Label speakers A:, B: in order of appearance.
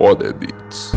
A: All the beats.